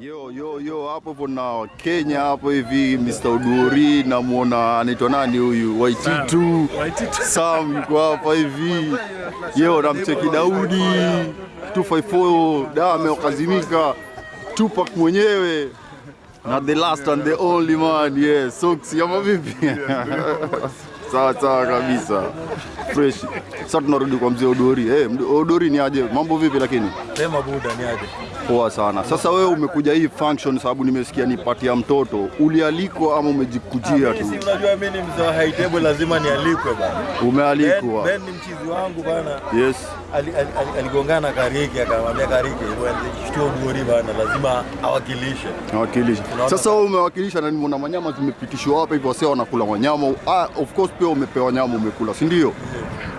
Yo, yo, yo, hapo hapo na Kenya hapo hivi Mr. Uduri namwona anaitwa nani huyu Waititu Sam yuko hapa hivi yo, namcheki Daudi 254 Dame ameokazimika. Tupac mwenyewe na the last and the only man yes, socks ama vipi? sawa sawa kabisa fresh. Sasa tunarudi kwa mzee Odori. Hey, Odori ni aje? Mambo vipi lakini? Sema buda ni aje? Poa sana. Sasa wewe umekuja hii function sababu nimesikia ni pati ya mtoto. Ulialikwa ama umejikujia tu? Si unajua mimi ni mzee wa high table lazima nialikwe bana. Umealikwa. ben ni mchizi wangu bana. Yes. Aligongana Ali- ali- ali- Kariki akamwambia Kariki shtuo Odori bana lazima awakilishe. Awakilishe. Sasa wewe umewakilisha na nimeona manyama zimepitishwa hapa hivyo wasio wanakula wanyama. Ah, of course pia umepewa nyama umekula, si ndio?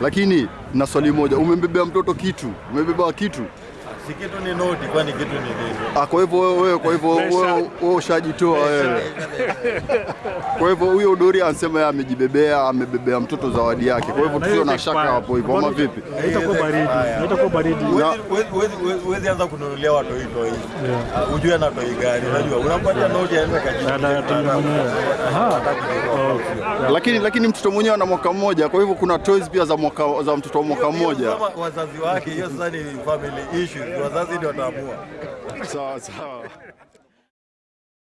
Lakini na swali moja, umembebea mtoto kitu? Umebeba kitu? Si kitu ni noti kwani kitu ni nini? Ah, kwa hivyo wewe wewe kwa hivyo wewe ushajitoa wewe. Kwa hivyo huyo Dori anasema yeye amejibebea, amebebea mtoto zawadi yake. Kwa hivyo tusio na shaka hapo hivyo ama vipi? Haitakuwa baridi, haitakuwa baridi. Huwezi- anza kununulia watu toi. Ah, Ujue na toi gani? Unajua unampatia noti aende Na- na- tena. Aha. Lakini lakini mtoto mwenyewe ana mwaka mmoja, kwa hivyo kuna toys pia za mwaka za mtoto wa mwaka mmoja. Kama wazazi wake, hiyo sasa ni family issue. Wazazi ndio wataamua. Sawa sawa.